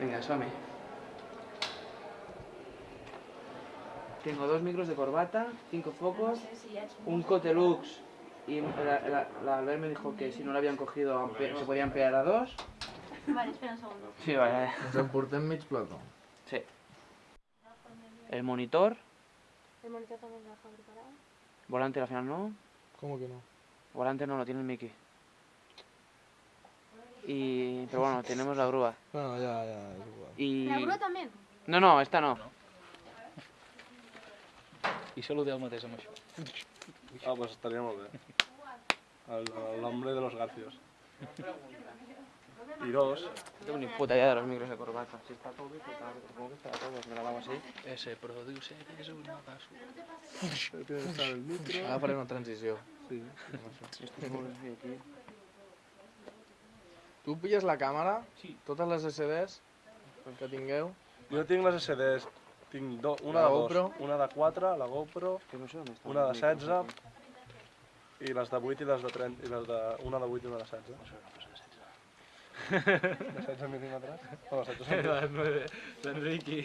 Venga, suame. Tengo dos micros de corbata, cinco focos, un Cotelux y la, la, la Albert me dijo que si no lo habían cogido se podía ampliar a dos. Vale, espera un segundo. Sí, vale. Ens en portem mig plató. Sí. El monitor, El monitor también lo deja preparado. volante al final no, ¿Cómo que no? volante no lo tiene el Mickey. Y, pero bueno, tenemos la grúa. Bueno, ya, ya, és igual. Y... ¿La grúa también? No, no, esta no. I saludeu el mateix amb això. Ah, pues estaria molt bé. Nombre de los garcios. Y dos. No tengo ni puta idea de los micros de corbata. Si está todo bien, pues está- supongo que estará todo, me la hago así. Ese estar el micro. Ara faré una transició. Sí. Esto es muy bien aquí. Tu pilles la càmera, Sí. totes les SDs que tingueu, Jo tinc les SDs. Tinc do, una La de GoPro. dos, una de 4, la GoPro, Que no sé dónde está. Una de el micro, 16. aquí. i les de 8 i les de 30, i les de, una de 8 i una de 16. De 16 mil·límetres? No, 16 són... L'Enriqui.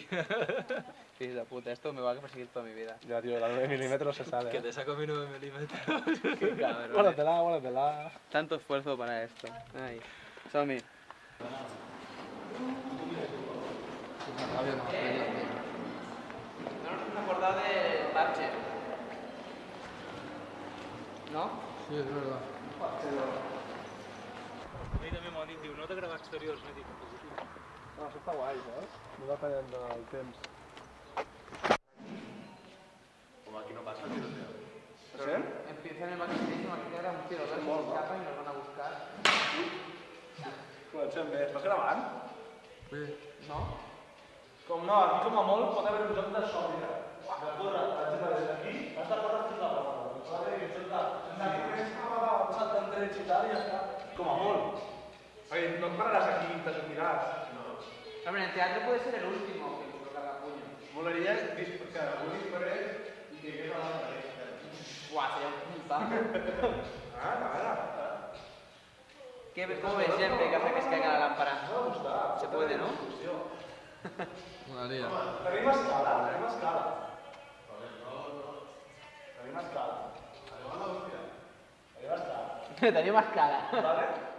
Fills de puta, esto me va a perseguir toda mi vida. Ja, tio, la de 9 mil·límetres se sabe. Que Eh? te saco mi 9 milímetros. Qué cabrón. Guárdatela, guárdatela. Tanto esfuerzo para esto. Ay. Somi. No nos acordado del parche. ¿No? Sí, és verdad. A mi també m'ho dit, diu, no t'agrada exteriors, no dic, No, això està guai, saps? No temps. Bé. Gravant? Bé, ¿No? Com no, aquí com a molt pot haver un joc de so, mira. De córrer, per exemple, des d'aquí, has de córrer fins a la porta. Vale? I això de... Sense que més avançat en drets i tal, i ja està. Com a molt. Perquè no pararàs aquí te sortiràs. No. Hombre, en el teatro puede ser el último que nos carga puño. Molaria dis- que algú disparés i que hagués a l'altre. Buah, sería un puntazo. ¿Qué, ¿Cómo ves siempre que hace que se caiga la lámpara? Se puede, ¿no? Tenim escala, tenim escala. Tenim escala. Tenim escala. Tenía más cara. Vale?